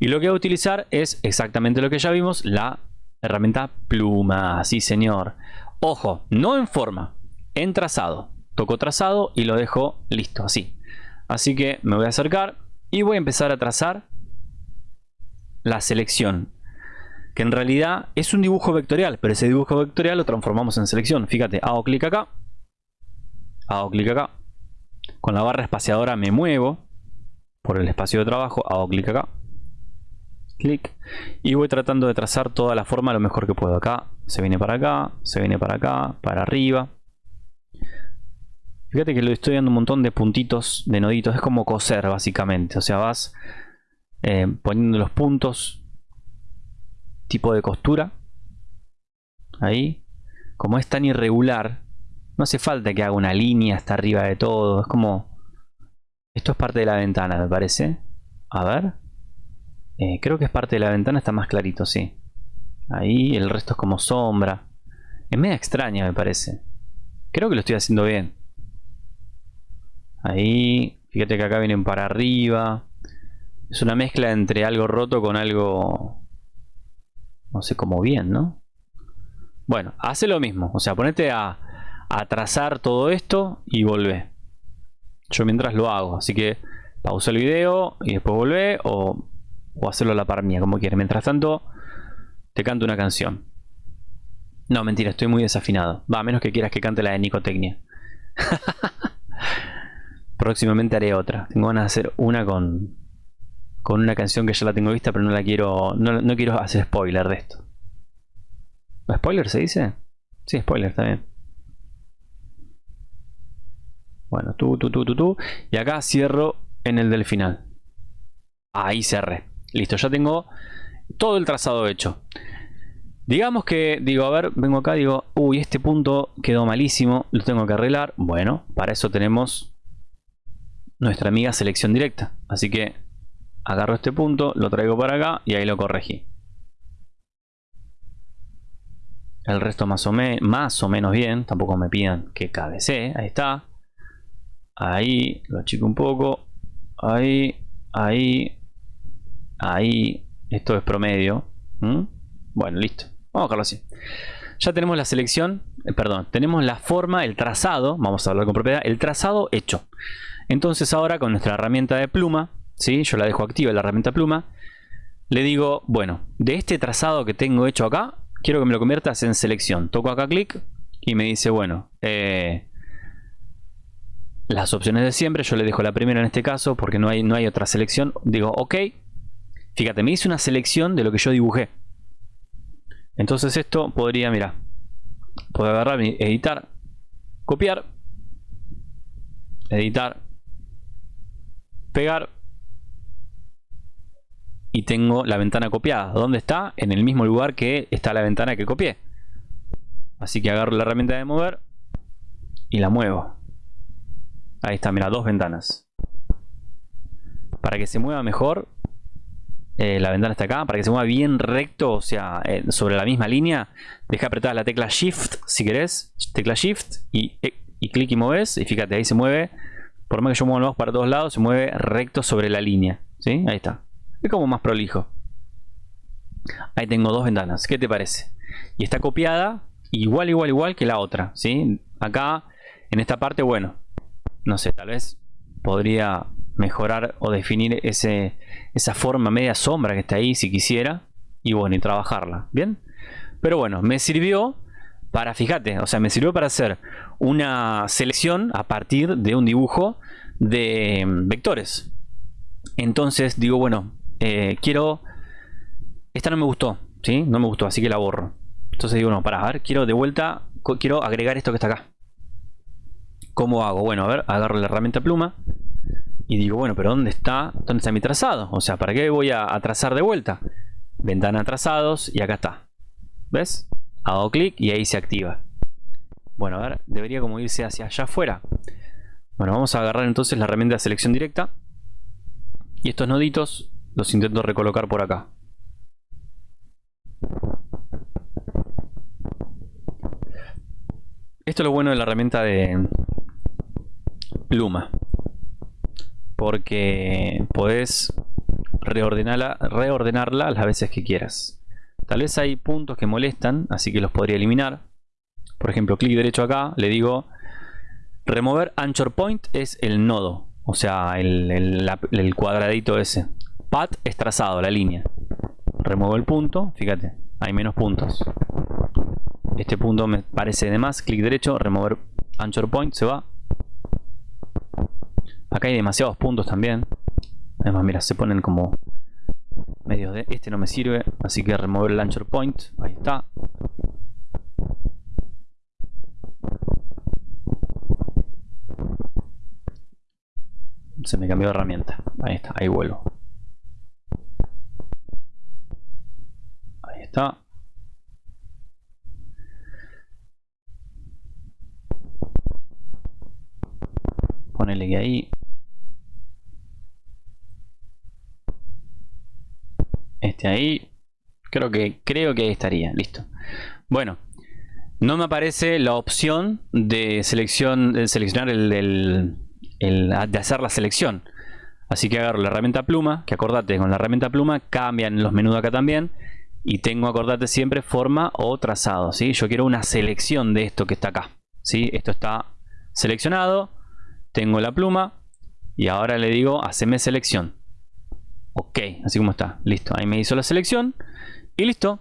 Y lo que voy a utilizar es exactamente lo que ya vimos, la herramienta pluma. Sí, señor. Ojo, no en forma, en trazado. Toco trazado y lo dejo listo, así. Así que me voy a acercar y voy a empezar a trazar la selección que en realidad es un dibujo vectorial, pero ese dibujo vectorial lo transformamos en selección. Fíjate, hago clic acá, hago clic acá, con la barra espaciadora me muevo por el espacio de trabajo, hago clic acá, clic, y voy tratando de trazar toda la forma lo mejor que puedo. Acá se viene para acá, se viene para acá, para arriba. Fíjate que le estoy dando un montón de puntitos, de noditos, es como coser básicamente, o sea, vas eh, poniendo los puntos tipo de costura. Ahí. como es tan irregular, no hace falta que haga una línea hasta arriba de todo. Es como... Esto es parte de la ventana, me parece. A ver. Eh, creo que es parte de la ventana, está más clarito, sí. Ahí, el resto es como sombra. Es media extraña, me parece. Creo que lo estoy haciendo bien. Ahí, fíjate que acá vienen para arriba. Es una mezcla entre algo roto con algo... No sé, cómo bien, ¿no? Bueno, hace lo mismo. O sea, ponete a, a trazar todo esto y volvé. Yo mientras lo hago. Así que pausa el video y después volvé o, o hacerlo a la par mía, como quieras. Mientras tanto, te canto una canción. No, mentira, estoy muy desafinado. Va, a menos que quieras que cante la de Nicotecnia. (laughs) Próximamente haré otra. Tengo ganas de hacer una con, con una canción que ya la tengo vista, pero no la quiero. No, quiero hacer spoiler de esto. ¿Spoiler se dice? Sí, spoiler también. Bueno, tú, tú, tú, tú, tú. Y acá cierro en el del final. Ahí cerré. Listo, ya tengo todo el trazado hecho. Digamos que, digo, a ver, vengo acá, digo, uy, este punto quedó malísimo, lo tengo que arreglar. Bueno, para eso tenemos nuestra amiga selección directa. Así que agarro este punto, lo traigo para acá y ahí lo corregí. El resto más o, más o menos bien, tampoco me pidan que cabecee, ahí está. Ahí, lo achico un poco. Ahí, ahí, ahí. Esto es promedio. Bueno, listo. Vamos a dejarlo así. Ya tenemos la selección, eh, perdón, tenemos la forma, el trazado, vamos a hablar con propiedad, el trazado hecho. Entonces ahora con nuestra herramienta de pluma, ¿sí? yo la dejo activa la herramienta pluma, le digo, bueno, de este trazado que tengo hecho acá, quiero que me lo conviertas en selección. Toco acá clic y me dice, bueno, eh, las opciones de siempre, yo le dejo la primera en este caso porque no hay, no hay otra selección. Digo, ok, fíjate, me hice una selección de lo que yo dibujé. Entonces esto podría, mira, puedo agarrar, editar, copiar, editar, pegar y tengo la ventana copiada. ¿Dónde está? En el mismo lugar que está la ventana que copié. Así que agarro la herramienta de mover y la muevo. Ahí está, mira, dos ventanas. Para que se mueva mejor, eh, la ventana está acá. Para que se mueva bien recto, o sea, eh, sobre la misma línea, deja apretada la tecla Shift si querés. Tecla Shift y, eh, y clic y mueves. Y fíjate, ahí se mueve por más que yo mueva para todos lados, se mueve recto sobre la línea. ¿Sí? Ahí está. Es como más prolijo. Ahí tengo dos ventanas. ¿Qué te parece? Y está copiada igual, igual, igual que la otra. ¿sí? Acá, en esta parte, bueno, no sé, tal vez podría mejorar o definir ese, esa forma media sombra que está ahí si quisiera. Y bueno, y trabajarla. ¿Bien? Pero bueno, me sirvió para, fíjate, o sea, me sirvió para hacer una selección a partir de un dibujo de mm, vectores. Entonces digo, bueno, eh, quiero... Esta no me gustó, ¿sí? No me gustó, así que la borro. Entonces digo, no, para, a ver, quiero de vuelta, quiero agregar esto que está acá. ¿Cómo hago? Bueno, a ver, agarro la herramienta pluma y digo, bueno, pero ¿dónde está, dónde está mi trazado? O sea, ¿para qué voy a, a trazar de vuelta? Ventana trazados y acá está. ¿Ves? hago clic y ahí se activa bueno, a ver, debería como irse hacia allá afuera. Bueno, vamos a agarrar entonces la herramienta de selección directa. Y estos noditos los intento recolocar por acá. Esto es lo bueno de la herramienta de pluma porque podés reordenarla, reordenarla las veces que quieras. Tal vez hay puntos que molestan, así que los podría eliminar. Por ejemplo, clic derecho acá, le digo remover anchor point es el nodo, o sea, el, cuadradito ese. Path es trazado, la línea. Remuevo el punto, fíjate, hay menos puntos. Este punto me parece de más, clic derecho, remover anchor point, se va. Acá hay demasiados puntos también. Además, mira, se ponen como medio de este no me sirve así que remover el launcher point ahí está se me cambió de herramienta. Ahí está, ahí vuelvo. Ahí está. Ponele que ahí. Este ahí. Creo que, creo que ahí estaría. Listo. Bueno. No me aparece la opción de, selección, de seleccionar el, el de hacer la selección. Así que agarro la herramienta pluma, que acordate con la herramienta pluma cambian los menús acá también. Y tengo, acordate siempre, forma o trazado. ¿sí? Yo quiero una selección de esto que está acá. ¿sí? Esto está seleccionado. Tengo la pluma. Y ahora le digo, haceme selección. Ok, así como está. Listo, ahí me hizo la selección. Y listo.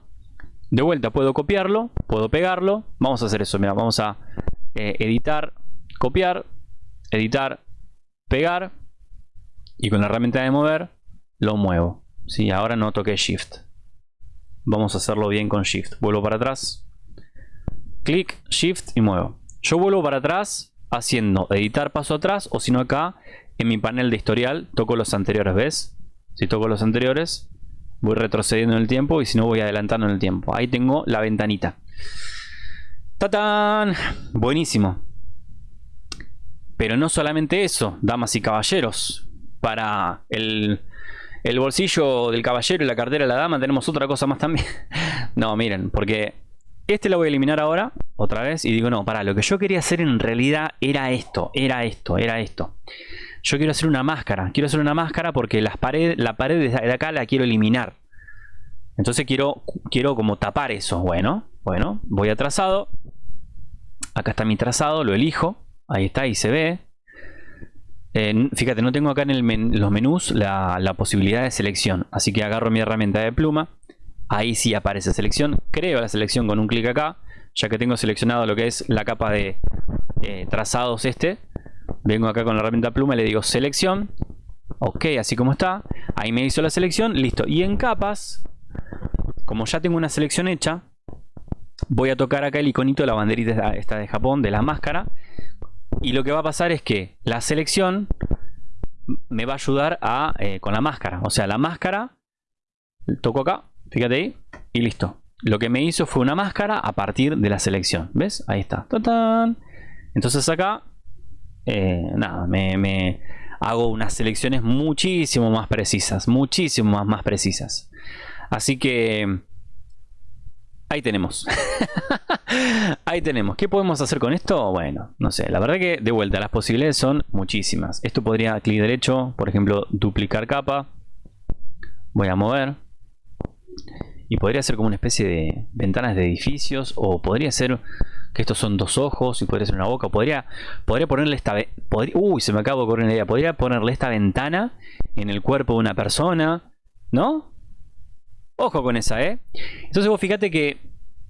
De vuelta puedo copiarlo, puedo pegarlo. Vamos a hacer eso, mira, vamos a eh, editar, copiar, editar, pegar. Y con la herramienta de mover lo muevo. ¿sí? Ahora no toqué Shift. Vamos a hacerlo bien con Shift. Vuelvo para atrás. Clic, Shift y muevo. Yo vuelvo para atrás haciendo editar paso atrás o si no acá en mi panel de historial toco los anteriores, ¿ves? Si toco los anteriores voy retrocediendo en el tiempo y si no voy adelantando en el tiempo. Ahí tengo la ventanita. ¡Tatán! Buenísimo. Pero no solamente eso, damas y caballeros. Para el, el bolsillo del caballero y la cartera de la dama tenemos otra cosa más también. (laughs) no, miren, porque este lo voy a eliminar ahora, otra vez, y digo, no, para, lo que yo quería hacer en realidad era esto, era esto, era esto yo quiero hacer una máscara. Quiero hacer una máscara porque las paredes, la pared de acá la quiero eliminar. Entonces quiero, quiero como tapar eso. Bueno, bueno, voy a trazado. Acá está mi trazado, lo elijo. Ahí está, ahí se ve. fíjate, no tengo acá en los menús la, la, posibilidad de selección. Así que agarro mi herramienta de pluma. Ahí sí aparece selección. Creo la selección con un clic acá. Ya que tengo seleccionado lo que es la capa de eh, trazados este vengo acá con la herramienta pluma y le digo selección ok así como está ahí me hizo la selección listo y en capas como ya tengo una selección hecha voy a tocar acá el iconito de la banderita esta de Japón de la máscara y lo que va a pasar es que la selección me va a ayudar a, eh, con la máscara o sea la máscara toco acá fíjate ahí y listo lo que me hizo fue una máscara a partir de la selección ¿ves? ahí está entonces acá eh, nada, me, hago unas selecciones muchísimo más precisas, muchísimo más, más precisas. Así que ahí tenemos. (laughs) ahí tenemos. ¿Qué podemos hacer con esto? Bueno, no sé. La verdad que de vuelta las posibilidades son muchísimas. Esto podría clic derecho, por ejemplo, duplicar capa. Voy a mover. Y podría ser como una especie de ventanas de edificios o podría ser que estos son dos ojos y podría ser una boca. Podría, podría ponerle esta... uy, se me acabó de ocurrir una idea. Podría ponerle esta ventana en el cuerpo de una persona, ¿no? Ojo con esa, ¿eh? Entonces vos fíjate que...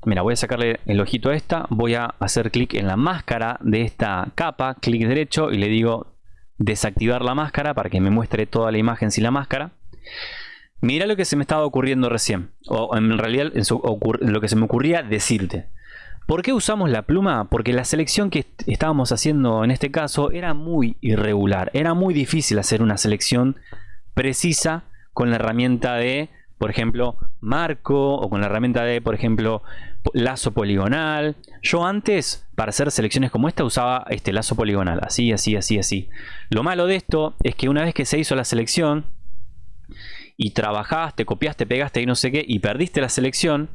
Mira, voy a sacarle el ojito a esta. Voy a hacer clic en la máscara de esta capa. Clic derecho y le digo desactivar la máscara para que me muestre toda la imagen sin la máscara. Mira lo que se me estaba ocurriendo recién. O en realidad lo que se me ocurría decirte. ¿Por qué usamos la pluma? Porque la selección que estábamos haciendo en este caso era muy irregular. Era muy difícil hacer una selección precisa con la herramienta de, por ejemplo, marco o con la herramienta de, por ejemplo, lazo poligonal. Yo antes, para hacer selecciones como esta, usaba este lazo poligonal. Así, así, así, así. Lo malo de esto es que una vez que se hizo la selección y trabajaste, copiaste, pegaste y no sé qué, y perdiste la selección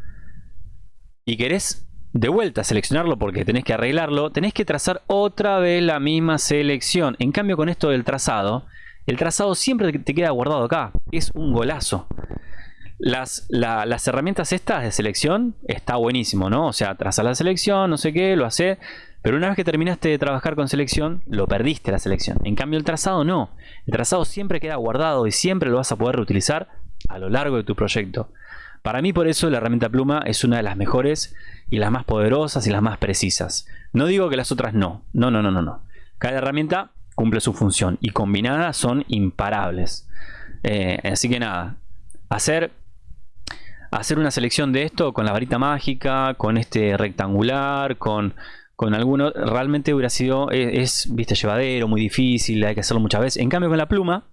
y querés de vuelta seleccionarlo porque tenés que arreglarlo, tenés que trazar otra vez la misma selección. En cambio con esto del trazado, el trazado siempre te queda guardado acá. Es un golazo. Las, las herramientas estas de selección está buenísimo, ¿no? O sea, trazar la selección, no sé qué, lo hace. Pero una vez que terminaste de trabajar con selección, lo perdiste la selección. En cambio el trazado no. El trazado siempre queda guardado y siempre lo vas a poder reutilizar a lo largo de tu proyecto. Para mí por eso la herramienta pluma es una de las mejores y las más poderosas y las más precisas. No digo que las otras no, no, no, no, no. no. Cada herramienta cumple su función y combinadas son imparables. Eh, así que nada, hacer, hacer una selección de esto con la varita mágica, con este rectangular, con, con alguno, realmente hubiera sido, es, viste, llevadero, muy difícil, hay que hacerlo muchas veces. En cambio con la pluma,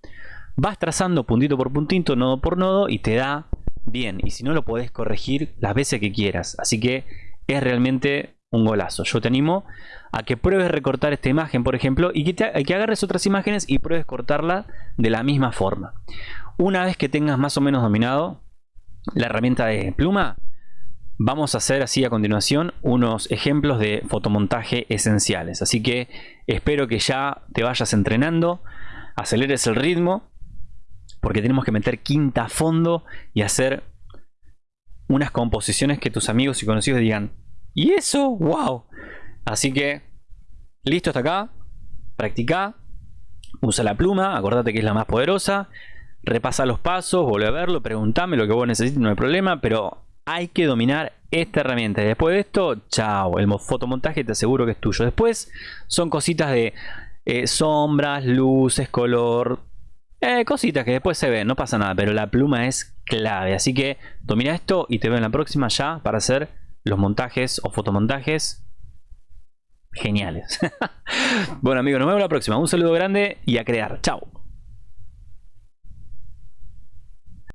vas trazando puntito por puntito, nodo por nodo y te da bien y si no lo podés corregir las veces que quieras así que es realmente un golazo. Yo te animo a que pruebes recortar esta imagen, por ejemplo, y que, que agarres otras imágenes y pruebes cortarla de la misma forma. Una vez que tengas más o menos dominado la herramienta de pluma, vamos a hacer así a continuación unos ejemplos de fotomontaje esenciales. Así que espero que ya te vayas entrenando, aceleres el ritmo, porque tenemos que meter quinta a fondo y hacer unas composiciones que tus amigos y conocidos digan, ¿y eso? ¡Wow! Así que, listo hasta acá, practica, usa la pluma, acordate que es la más poderosa, repasa los pasos, vuelve a verlo, pregúntame lo que vos necesites, no hay problema, pero hay que dominar esta herramienta. Y después de esto, chao, el fotomontaje te aseguro que es tuyo. Después son cositas de eh, sombras, luces, color, eh, cositas que después se ven, no pasa nada, pero la pluma es clave. Así que domina esto y te veo en la próxima ya para hacer los montajes o fotomontajes geniales. (laughs) bueno amigos, nos vemos la próxima. Un saludo grande y a crear. Chao.